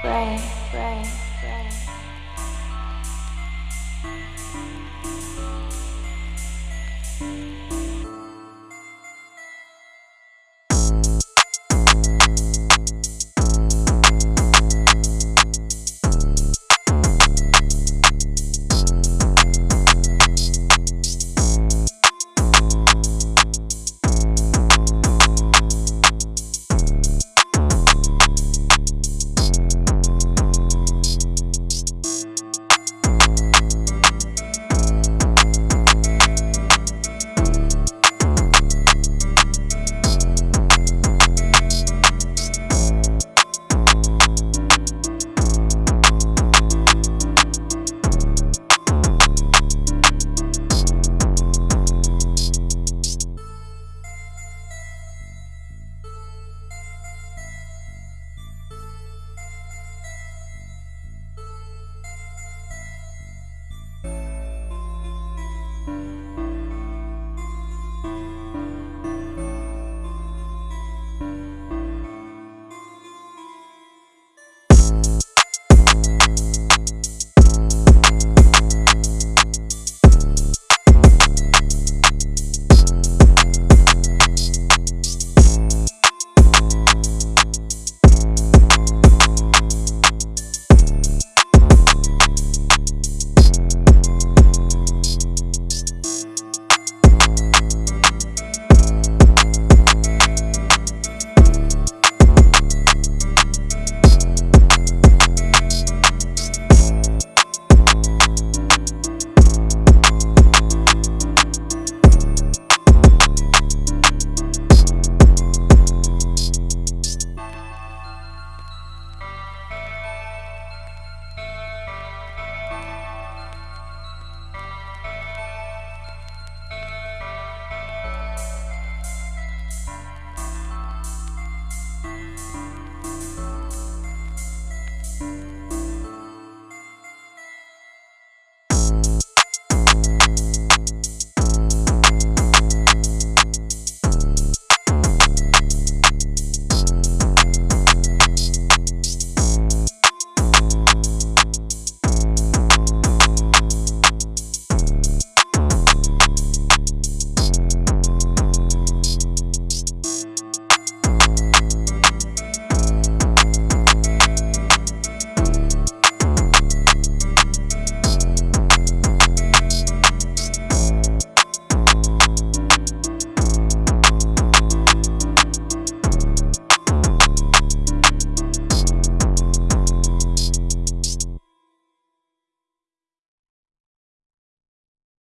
pray, pray, pray.